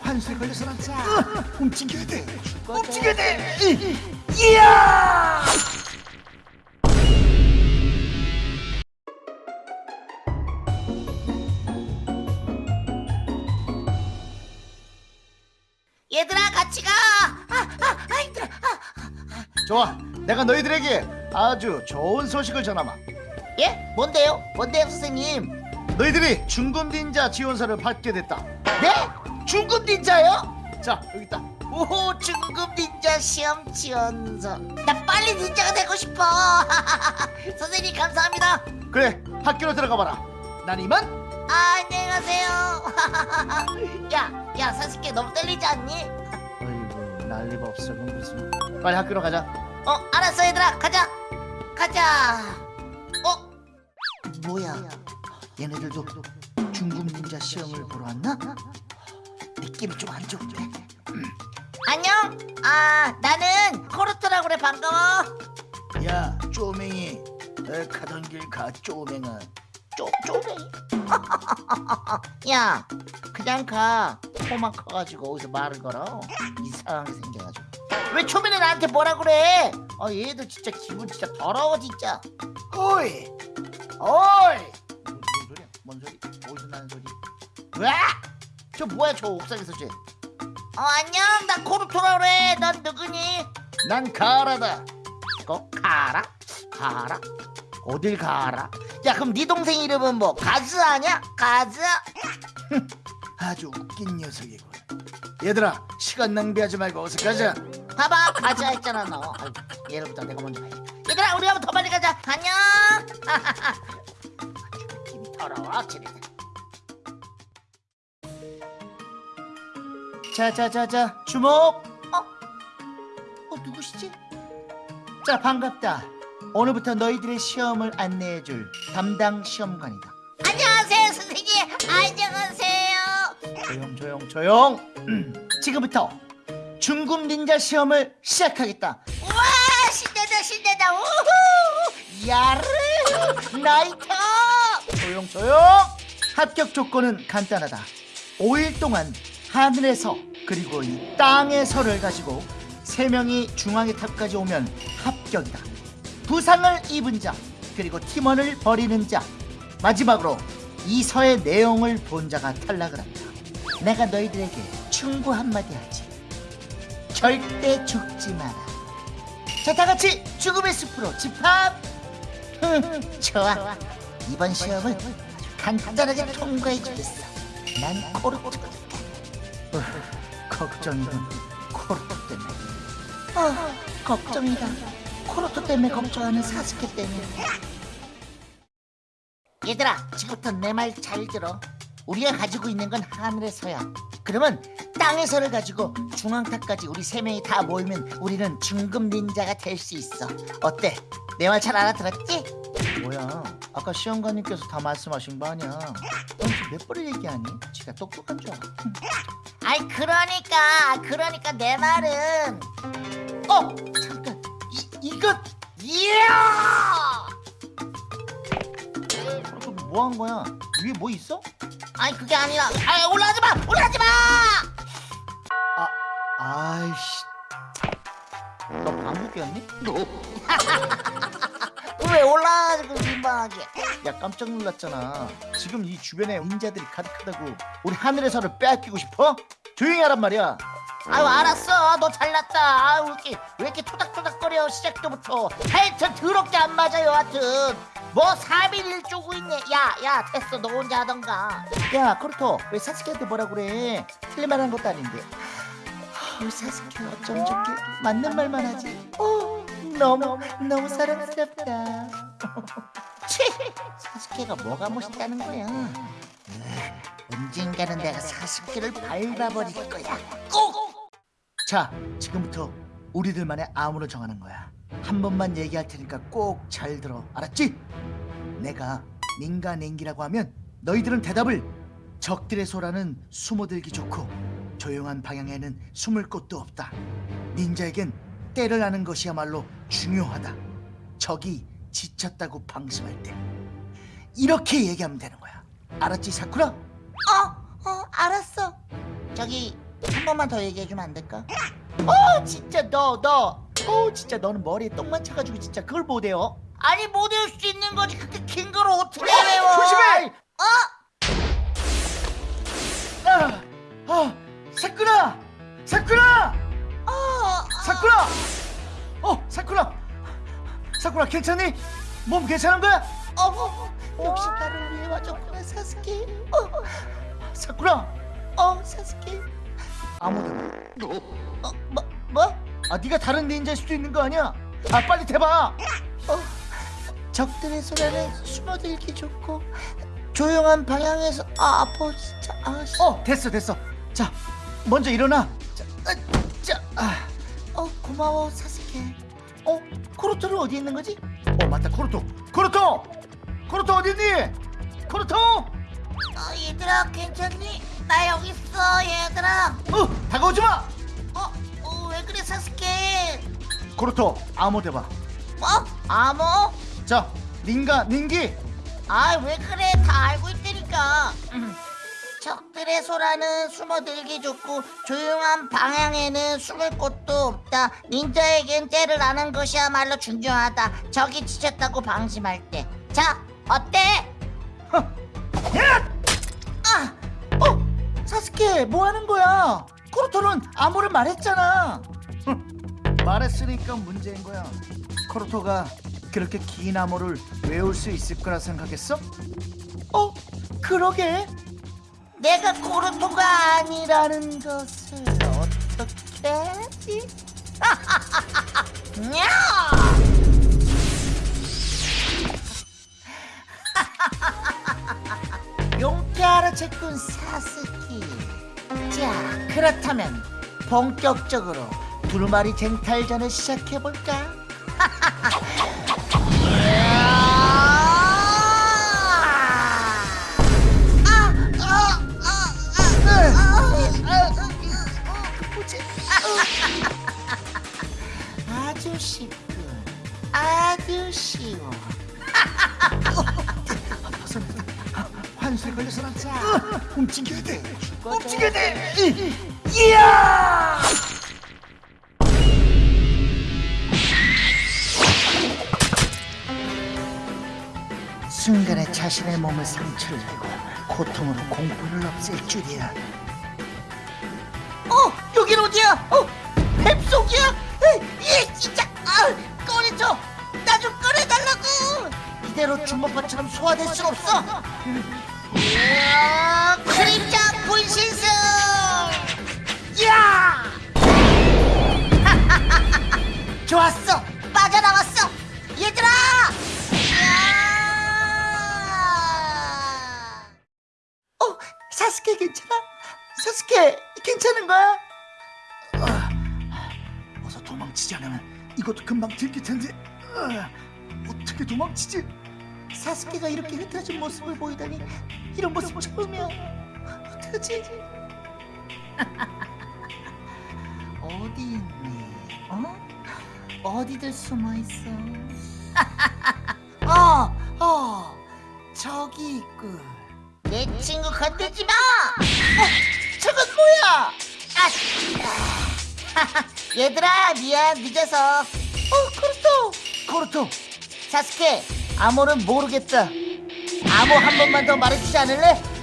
환수에 걸려서 안 자. 움직여야 돼. 움직여야 돼. 이야! 얘들아 같이 가. 아, 아, 아 힘들어. 아, 좋아. 내가 너희들에게 아주 좋은 소식을 전하마. 예? 뭔데요? 뭔데요, 선생님? 너희들이 중급 닌자 지원서를 받게 됐다. 네? 중급 닌자요? 자, 여기 있다. 오, 중급 닌자 시험 지원서. 나 빨리 닌자가 되고 싶어. 선생님 감사합니다. 그래, 학교로 들어가 봐라. 난 이만. 아, 안녕히 가세요. 야, 야, 사스케 너무 떨리지 않니? 어이구, 난리가 없어. 무슨. 빨리 학교로 가자. 어, 알았어, 얘들아, 가자. 가자. 어? 뭐야? 얘네들도 중급 닌자 시험을 보러 왔나? 느낌이 좀 안 좋은데. 안녕. 아, 나는 코르토라고 그래. 반가워. 야, 쪼맹이. 에, 가던 길 가, 쪼맹아. 쪼, 쪼맹이. 야, 그냥 가. 코만 커가지고 어디서 말을 걸어. 이상하게 생겨가지고. 왜 초면에 나한테 뭐라 그래? 아, 얘도 진짜 기분 진짜 더러워 진짜. 오이! 오이! 뭔, 소리? 나는 소리? 왜? 저 뭐야 저 옥상에서 쟤? 어 안녕 나 코르토라 그래. 넌 누구니? 난 가라다. 어 가라? 가라? 어딜 가라? 야 그럼 네 동생 이름은 뭐 가즈 아냐? 가즈? 아주 웃긴 녀석이군. 얘들아, 시간 낭비하지 말고 어서 가자. 봐봐 가즈 했잖아 너. 아이고, 얘들보다 내가 먼저 가야 얘들아 우리 한번 더 빨리 가자. 안녕. 쟤네들. 자자자자, 주목. 어? 어 누구시지? 자, 반갑다. 오늘부터 너희들의 시험을 안내해줄 담당 시험관이다. 안녕하세요 선생님. 안녕하세요. 조용, 조용, 조용. 지금부터 중급 닌자 시험을 시작하겠다. 와 신나다 신나다 우후 야르 나이터 조용, 조용. 합격 조건은 간단하다. 5일 동안 하늘에서 그리고 이 땅에서를 가지고 세 명이 중앙의 탑까지 오면 합격이다. 부상을 입은 자 그리고 팀원을 버리는 자 마지막으로 이 서의 내용을 본 자가 탈락을 한다. 내가 너희들에게 충고 한마디 하지. 절대 죽지 마라. 자, 다 같이 죽음의 숲으로 집합. 좋아. 이번 시험은 간단하게 통과해 주겠어. 난 코르토. 어, 걱정이군. 코르토 때문에. 어, 걱정이다. 코르토 때문에 걱정하는 사스케 때문에. 얘들아 지금부터 내 말 잘 들어 우리가 가지고 있는 건 하늘에서야 그러면 땅에서를 가지고 중앙탑까지 우리 세 명이 다 모이면 우리는 중급 닌자가 될 수 있어 어때? 내 말 잘 알아들었지? 뭐야? 아까 시험관님께서 다 말씀하신 거 아니야? 넌 지금 몇 번을 얘기하니? 지가 똑똑한 줄 알아. 아이 그러니까 그러니까 내 말은 어 잠깐 이, 이거 이야 뭐 한 거야? 위에 뭐 있어? 아니 그게 아니라 아 올라가지 마 올라가지 마 아이씨. 너 방귀 뀌었니? 왜 올라가지고 민망하게 야 깜짝 놀랐잖아. 지금 이 주변에 닌자들이 가득하다고 우리 하늘에서를 빼앗기고 싶어? 조용히 하란 말이야. 아유 알았어 너 잘났다 아유 왜 이렇게 왜 이렇게 토닥토닥거려 시작부터 하여튼 더럽게 안 맞아요 하여튼 뭐 3일 1조고 있네 야야 됐어 너 혼자 하던가 야 코르토 왜 사스케한테 뭐라 그래? 틀릴만한 것도 아닌데. 우 사스케 어쩜 좋게 맞는 말만 하지. 어, 너무 너무 사랑스럽다. 치 사스케가 뭐가 멋있다는 거야 으, 언젠가는 내가 사스케를 밟아버릴 거야 꼭 자, 지금부터 우리들만의 암호를 정하는 거야. 한 번만 얘기할 테니까 꼭 잘 들어. 알았지? 내가 닌가 냉기라고 하면 너희들은 대답을 적들의 소라는 숨어들기 좋고 조용한 방향에는 숨을 곳도 없다. 닌자에겐 때를 아는 것이야말로 중요하다. 적이 지쳤다고 방심할 때 이렇게 얘기하면 되는 거야. 알았지, 사쿠라? 어, 어, 알았어. 저기 한 번만 더 얘기해주면 안 될까? 어, 진짜 너, 너. 어, 진짜 너는 머리에 똥만 차가지고 진짜 그걸 못 외워? 아니 못 외울 수 있는 거지. 그렇게 긴 걸 어떻게 외워? 조심해! 어? 사쿠라! 사쿠라! 어, 사쿠라! 어, 사쿠라! 사쿠라 괜찮니? 몸 괜찮은 거야? 어, 어, 어, 역시 나를 위해 와줬구나 사스케. 어, 사쿠라! 어, 사스케. 아무도. 어, 뭐, 뭐? 아, 네가 다른 닌자일 수도 있는 거 아니야? 아, 빨리 대봐. 어, 적들의 소리는 숨어들기 좋고 조용한 방향에서 아 아파 진짜 아, 씨. 어, 됐어, 됐어. 자, 먼저 일어나. 자, 아, 자, 아, 어 고마워 사스케. 어 코르토는 어디 있는 거지? 어, 맞다, 코르토. 코르토! 코르토 어디 있니? 코르토! 어, 어 얘들아 괜찮니? 나 여기 있어 얘들아. 어, 다가오지 마. 어, 어, 왜 그래 사스케? 코르토, 암호 대봐. 어? 암호? 자, 닌가, 닌기. 아 왜 그래 다 알고 있다니까. 음. 적들의 소라는 숨어들기 좋고 조용한 방향에는 숨을 곳도 없다. 닌자에겐 때를 아는 것이야말로 중요하다. 적이 지쳤다고 방심할 때. 자 어때? 아, 어, 사스케, 뭐 하는 거야? 코르토는 암호를 말했잖아. 말했으니까 문제인 거야. 코르토가 그렇게 긴 암호를 외울 수 있을 거라 생각했어? 어, 그러게. 내가 코르토가 아니라는 것을 어떻게 하지? 야! 용케 알아챘군 사스키 자 그렇다면 본격적으로 두루마리 쟁탈전을 시작해볼까? 환수에 걸려서 난자 움직여야 돼. 움직여야 돼. 이- 이야! 순간에 자신의 몸을 상처를 내고 고통으로 공포를 없앨 줄이야. 어, 여긴 어디야? 어, 뱀속이야? 이 진짜, 아, 꺼내줘. 나 좀 꺼내달라고. 이대로 주먹밥처럼 소화될 순 없어. 이야, 그림자 분신승. 야! 좋았어, 빠져나왔어. 얘들아. 어, 사스케 괜찮아? 사스케 괜찮은 거야? 아, 어서 도망치지 않으면 이것도 금방 들킬 텐데. 아, 어떻게 도망치지? 사스케가 이렇게 흩어진 모습을 보이다니 이런 모습 처음이야. 어떡하지? 어디 있니? 어? 어디들 숨어 있어? 어, 어, 저기 있군. 내 친구 건들지 마! 어, 저건 뭐야? 아, 얘들아 미안 늦어서. 어, 코르토. 코르토, 사스케 암호는 모르겠다 암호 한 번만 더 말해주지 않을래?